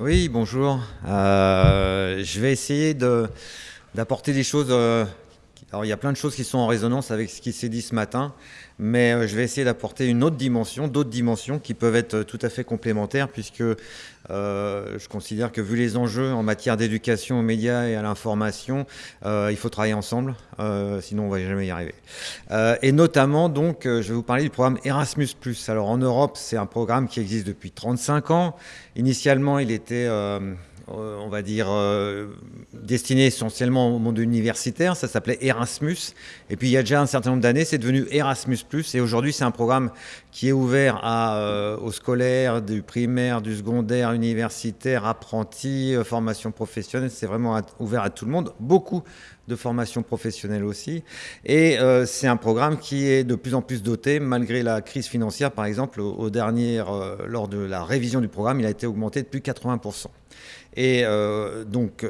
Oui, bonjour. Euh, je vais essayer d'apporter des choses. Euh, alors, il y a plein de choses qui sont en résonance avec ce qui s'est dit ce matin, mais euh, je vais essayer d'apporter une autre dimension, d'autres dimensions qui peuvent être tout à fait complémentaires, puisque je considère que vu les enjeux en matière d'éducation aux médias et à l'information, il faut travailler ensemble, sinon on va jamais y arriver. et notamment, donc, je vais vous parler du programme Erasmus+. Alors, en Europe, c'est un programme qui existe depuis 35 ans. Initialement, il était, euh, euh, on va dire, euh, destiné essentiellement au monde universitaire. Ça s'appelait Erasmus. Et puis, il y a déjà un certain nombre d'années, c'est devenu Erasmus+. Et aujourd'hui, c'est un programme qui est ouvert à, aux scolaires, du primaire, du secondaire, universitaire, apprentis, formation professionnelle. C'est vraiment ouvert à tout le monde. Beaucoup de formation professionnelle aussi. Et euh, c'est un programme qui est de plus en plus doté, malgré la crise financière, par exemple, au, dernier, euh, lors de la révision du programme, il a été augmenté de plus de 80%. Et euh, donc,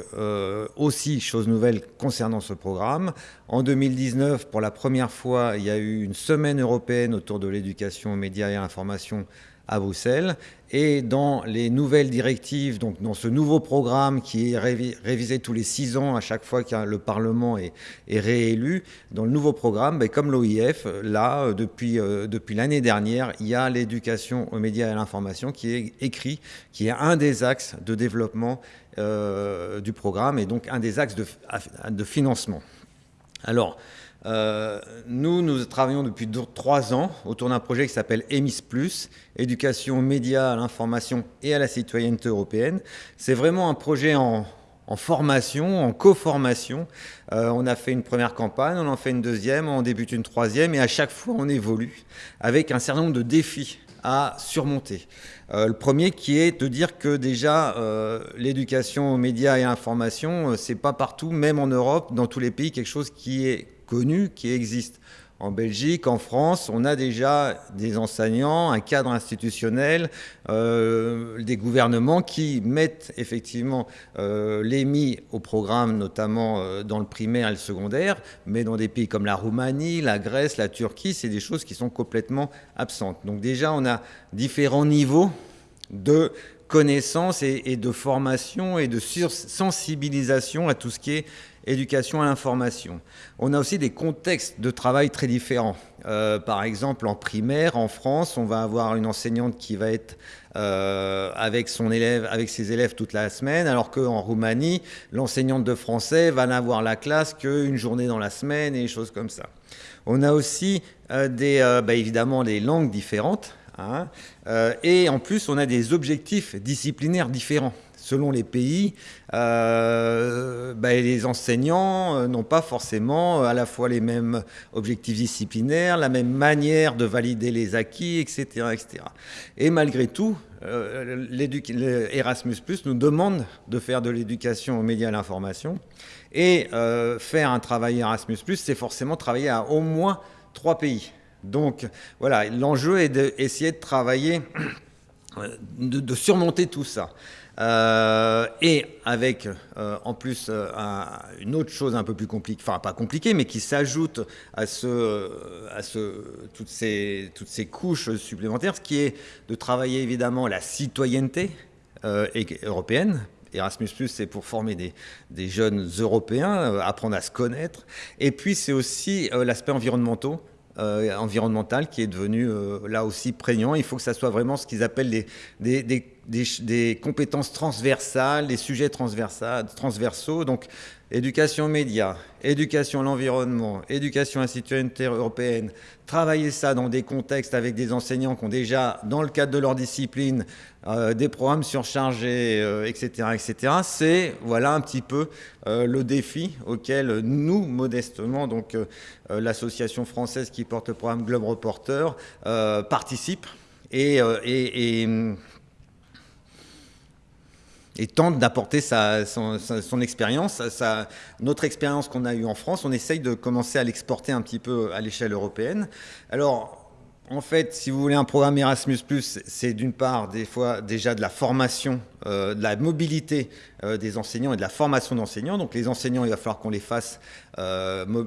aussi, chose nouvelle concernant ce programme, en 2019, pour la première fois, il y a eu une semaine européenne autour de l'éducation aux médias et à l'information à Bruxelles. Et dans les nouvelles directives, donc dans ce nouveau programme qui est révisé tous les six ans à chaque fois que le Parlement est, réélu, dans le nouveau programme, ben, comme l'OIF, là, depuis, euh, depuis l'année dernière, il y a l'éducation aux médias et à l'information qui est écrit, qui est un des axes de développement euh, du programme et donc un des axes de, de financement. Alors, euh, nous, nous travaillons depuis trois ans autour d'un projet qui s'appelle EMIS+, éducation médias, à l'information et à la citoyenneté européenne. C'est vraiment un projet en, formation, en co-formation. Euh, on a fait une première campagne, on en fait une deuxième, on débute une troisième, et à chaque fois on évolue avec un certain nombre de défis à surmonter. Euh, le premier qui est de dire que déjà l'éducation aux médias et à l'information, c'est pas partout, même en Europe, dans tous les pays, quelque chose qui est connu qui existe. En Belgique, en France, on a déjà des enseignants, un cadre institutionnel, euh, des gouvernements qui mettent effectivement euh, l'EMI au programme, notamment euh, dans le primaire et le secondaire, mais dans des pays comme la Roumanie, la Grèce, la Turquie, c'est des choses qui sont complètement absentes. Donc déjà, on a différents niveaux de connaissances et, de formation et de sensibilisation à tout ce qui est éducation à l'information. On a aussi des contextes de travail très différents. Euh, par exemple, en primaire, en France, on va avoir une enseignante qui va être euh, avec son élève, avec ses élèves toute la semaine, alors qu'en Roumanie, l'enseignante de français va n'avoir la classe qu'une journée dans la semaine et des choses comme ça. On a aussi euh, des, bah, évidemment des langues différentes. Hein, et en plus, on a des objectifs disciplinaires différents selon les pays, euh, bah, les enseignants euh, n'ont pas forcément euh, à la fois les mêmes objectifs disciplinaires, la même manière de valider les acquis, etc. etc. Et malgré tout, Erasmus nous demande de faire de l'éducation aux médias et à l'information. Et faire un travail Erasmus, c'est forcément travailler à au moins trois pays. Donc voilà, l'enjeu est d'essayer de travailler, de surmonter tout ça. Euh, et avec euh, en plus euh, une autre chose un peu plus compliquée, enfin pas compliquée, mais qui s'ajoute à, ce, à ce, toutes, ces, toutes ces couches supplémentaires, ce qui est de travailler évidemment la citoyenneté européenne, Erasmus, c'est pour former des, des, jeunes Européens, apprendre à se connaître. Et puis, c'est aussi l'aspect environnemental, environnemental qui est devenu là aussi prégnant. Il faut que ça soit vraiment ce qu'ils appellent des, des, des des, compétences transversales, des sujets transversaux. Donc, éducation aux médias, éducation à l'environnement, éducation à la citoyenneté européenne, travailler ça dans des contextes avec des enseignants qui ont déjà, dans le cadre de leur discipline, euh, des programmes surchargés, etc., euh, etc. C'est voilà un petit peu euh, le défi auquel nous, modestement, donc l'association française qui porte le programme Globe Reporter, participe et, et et tente d'apporter son, expérience, notre expérience qu'on a eue en France. On essaye de commencer à l'exporter un petit peu à l'échelle européenne. Alors, en fait, si vous voulez un programme Erasmus+, c'est d'une part des fois déjà de la formation, euh, de la mobilité euh, des enseignants et de la formation d'enseignants. Donc les enseignants, il va falloir qu'on les fasse euh,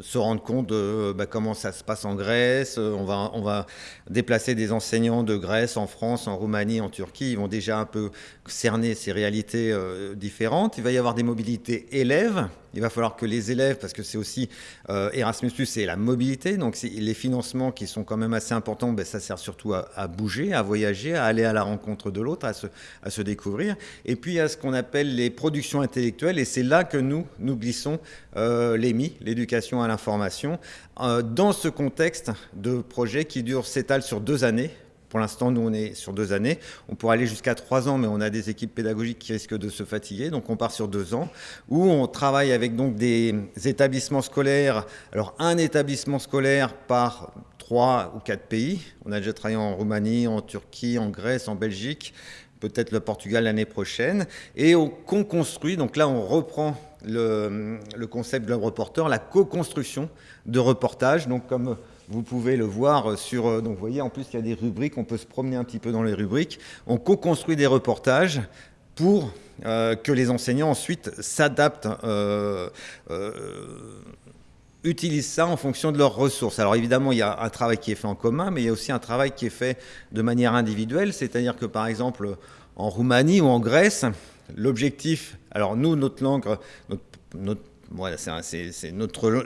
se rendre compte de bah, comment ça se passe en Grèce. On va, on va déplacer des enseignants de Grèce en France, en Roumanie, en Turquie. Ils vont déjà un peu cerner ces réalités différentes. Il va y avoir des mobilités élèves. Il va falloir que les élèves, parce que c'est aussi Erasmus+, c'est la mobilité, donc les financements qui sont quand même assez important, ben, ça sert surtout à, bouger, à voyager, à aller à la rencontre de l'autre, à se, à découvrir. Et puis a ce qu'on appelle les productions intellectuelles, et c'est là que nous, nous glissons euh, l'EMI, l'éducation à l'information, euh, dans ce contexte de projet qui dure, s'étale sur deux années, pour l'instant, nous, on est sur deux années. On pourrait aller jusqu'à trois ans, mais on a des équipes pédagogiques qui risquent de se fatiguer. Donc, on part sur deux ans, où on travaille avec donc des établissements scolaires. Alors, un établissement scolaire par trois ou quatre pays. On a déjà travaillé en Roumanie, en Turquie, en Grèce, en Belgique, peut-être le Portugal l'année prochaine. Et on construit, donc là on reprend le, concept de reporter, la co-construction de reportages. Donc comme vous pouvez le voir sur... Donc vous voyez, en plus il y a des rubriques, on peut se promener un petit peu dans les rubriques. On co-construit des reportages pour euh, que les enseignants ensuite s'adaptent euh, euh, utilisent ça en fonction de leurs ressources. Alors évidemment, il y a un travail qui est fait en commun, mais il y a aussi un travail qui est fait de manière individuelle, c'est-à-dire que par exemple en Roumanie ou en Grèce, l'objectif, alors nous, notre langue, notre,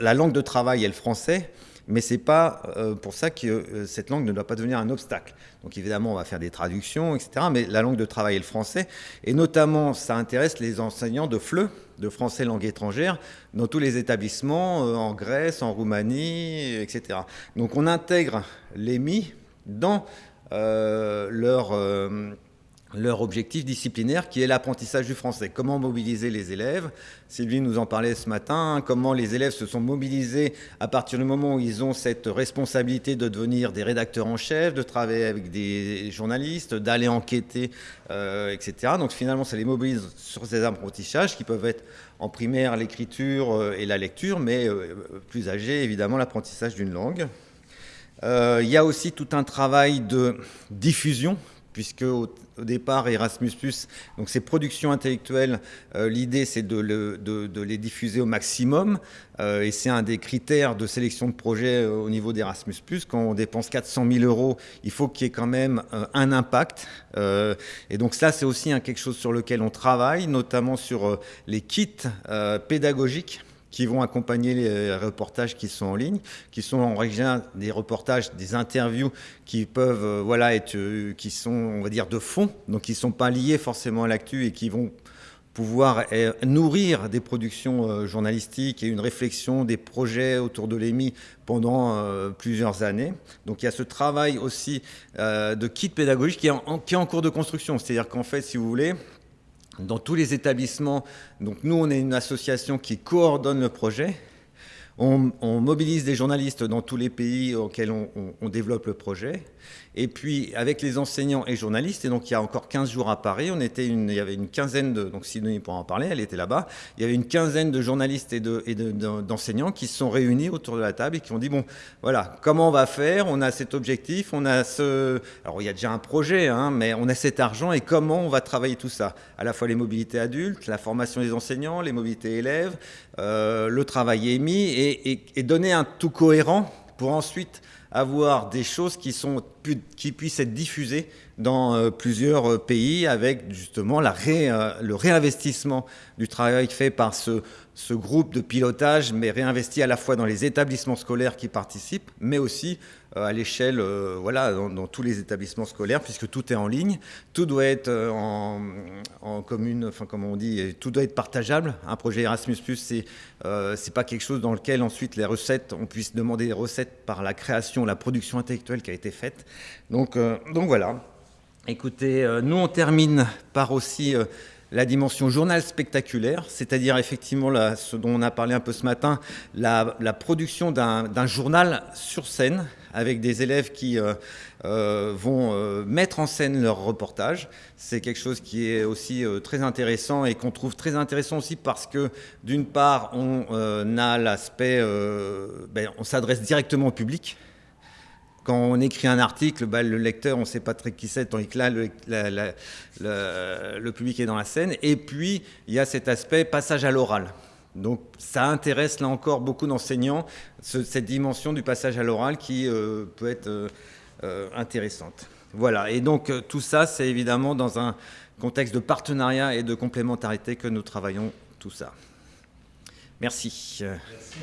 la langue de travail est le français, mais c'est pas euh, pour ça que euh, cette langue ne doit pas devenir un obstacle. Donc évidemment, on va faire des traductions, etc. Mais la langue de travail est le français, et notamment, ça intéresse les enseignants de FLE, de français langue étrangère, dans tous les établissements, euh, en Grèce, en Roumanie, etc. Donc on intègre l'EMI dans leur leur objectif disciplinaire qui est l'apprentissage du français. Comment mobiliser les élèves? Sylvie nous en parlait ce matin, comment les élèves se sont mobilisés à partir du moment où ils ont cette responsabilité de devenir des rédacteurs en chef, de travailler avec des journalistes, d'aller enquêter, euh, etc. Donc finalement, ça les mobilise sur ces apprentissages qui peuvent être en primaire l'écriture euh, et la lecture, mais euh, plus âgés, évidemment, l'apprentissage d'une langue. il y a aussi tout un travail de diffusion puisque au, départ Erasmus+, donc ces productions intellectuelles, euh, l'idée c'est de, les diffuser au maximum, euh, et c'est un des critères de sélection de projets euh, au niveau d'Erasmus+. Quand on dépense 400 000 euros, il faut qu'il y ait quand même un impact, et donc ça c'est aussi quelque chose sur lequel on travaille, notamment sur les kits pédagogiques qui vont accompagner les reportages qui sont en ligne, qui sont en règle des reportages, des interviews qui peuvent euh, voilà, être, euh, qui sont, on va dire, de fond, donc qui ne sont pas liés forcément à l'actu et qui vont pouvoir euh, nourrir des productions journalistiques et une réflexion des projets autour de l'EMI pendant plusieurs années. Donc il y a ce travail aussi de kit pédagogique qui est en cours de construction. C'est-à-dire qu'en fait, si vous voulez, dans tous les établissements. Donc nous, on est une association qui coordonne le projet. On, mobilise des journalistes dans tous les pays auxquels on développe le projet. Et puis, avec les enseignants et journalistes, et donc il y a encore 15 jours à Paris, on était il y avait une quinzaine de, donc Sidonie pourra en parler, elle était là-bas, il y avait une quinzaine de journalistes et d'enseignants qui se sont réunis autour de la table et qui ont dit, bon, voilà, comment on va faire? On a cet objectif, on a ce... Alors, il y a déjà un projet, hein, mais on a cet argent et comment on va travailler tout ça? À la fois les mobilités adultes, la formation des enseignants, les mobilités élèves, euh, le travail émis et, et, donner un tout cohérent pour ensuite avoir des choses qui, sont, qui puissent être diffusées dans euh, plusieurs euh, pays avec justement euh, le réinvestissement du travail fait par ce, ce, groupe de pilotage, mais réinvesti à la fois dans les établissements scolaires qui participent, mais aussi à l'échelle, voilà, dans, tous les établissements scolaires, puisque tout est en ligne, tout doit être en, en, commune, enfin comme on dit, tout doit être partageable. Un projet Erasmus+, c'est c'est pas quelque chose dans lequel ensuite les recettes, on puisse demander des recettes par la création, la production intellectuelle qui a été faite. Donc, donc voilà. Écoutez, euh, nous on termine par aussi euh, la dimension journal spectaculaire, c'est-à-dire effectivement ce dont on a parlé un peu ce matin, la, production d'un journal sur scène avec des élèves qui euh, vont mettre en scène leur reportage. C'est quelque chose qui est aussi très intéressant et qu'on trouve très intéressant aussi parce que d'une part on a l'aspect, ben, on s'adresse directement au public, quand on écrit un article, bah, le lecteur, on ne sait pas très qui c'est, tandis que là, le, public est dans la scène. Et puis, il y a cet aspect passage à l'oral. Donc, ça intéresse là encore beaucoup d'enseignants, cette dimension du passage à l'oral qui euh, peut être euh, euh, intéressante. Voilà, et donc tout ça, c'est évidemment dans un contexte de partenariat et de complémentarité que nous travaillons tout ça. Merci. Merci